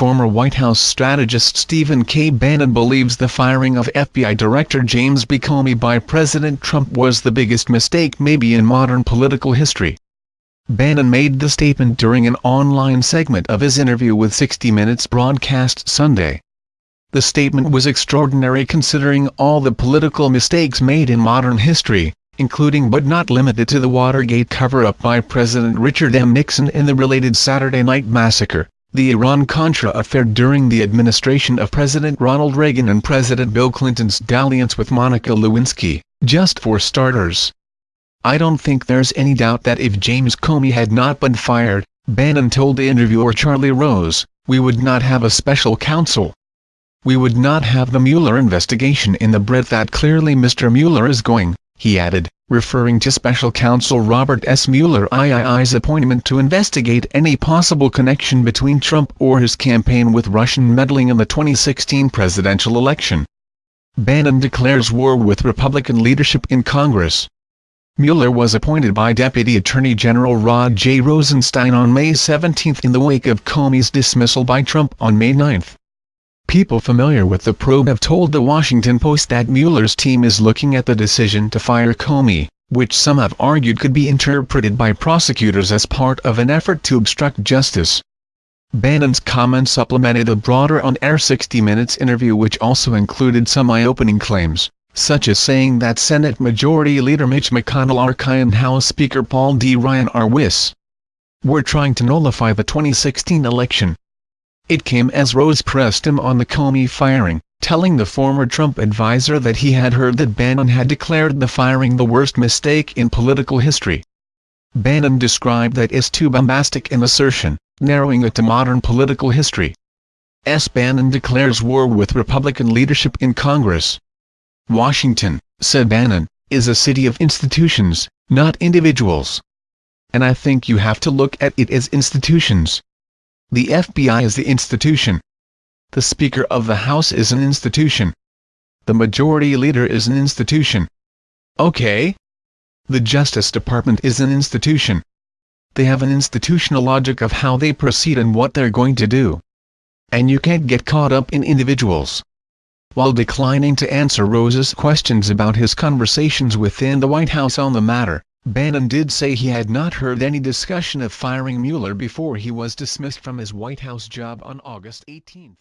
former White House strategist Stephen K. Bannon believes the firing of FBI Director James B. Comey by President Trump was the biggest mistake maybe in modern political history. Bannon made the statement during an online segment of his interview with 60 Minutes broadcast Sunday. The statement was extraordinary considering all the political mistakes made in modern history, including but not limited to the Watergate cover-up by President Richard M. Nixon and the related Saturday Night Massacre, the Iran-Contra affair during the administration of President Ronald Reagan and President Bill Clinton's dalliance with Monica Lewinsky, just for starters. I don't think there's any doubt that if James Comey had not been fired, Bannon told the interviewer Charlie Rose, we would not have a special counsel we would not have the Mueller investigation in the breadth that clearly Mr. Mueller is going, he added, referring to special counsel Robert S. Mueller III's appointment to investigate any possible connection between Trump or his campaign with Russian meddling in the 2016 presidential election. Bannon declares war with Republican leadership in Congress. Mueller was appointed by Deputy Attorney General Rod J. Rosenstein on May 17 in the wake of Comey's dismissal by Trump on May 9. People familiar with the probe have told The Washington Post that Mueller's team is looking at the decision to fire Comey, which some have argued could be interpreted by prosecutors as part of an effort to obstruct justice. Bannon's comments supplemented a broader on-air 60 Minutes interview which also included some eye-opening claims, such as saying that Senate Majority Leader Mitch McConnell and House Speaker Paul D. Ryan are WIS. We're trying to nullify the 2016 election, it came as Rose pressed him on the Comey firing, telling the former Trump advisor that he had heard that Bannon had declared the firing the worst mistake in political history. Bannon described that as too bombastic an assertion, narrowing it to modern political history. S. Bannon declares war with Republican leadership in Congress. Washington, said Bannon, is a city of institutions, not individuals. And I think you have to look at it as institutions. The FBI is the institution. The Speaker of the House is an institution. The Majority Leader is an institution. Okay? The Justice Department is an institution. They have an institutional logic of how they proceed and what they're going to do. And you can't get caught up in individuals. While declining to answer Rose's questions about his conversations within the White House on the matter, Bannon did say he had not heard any discussion of firing Mueller before he was dismissed from his White House job on August 18.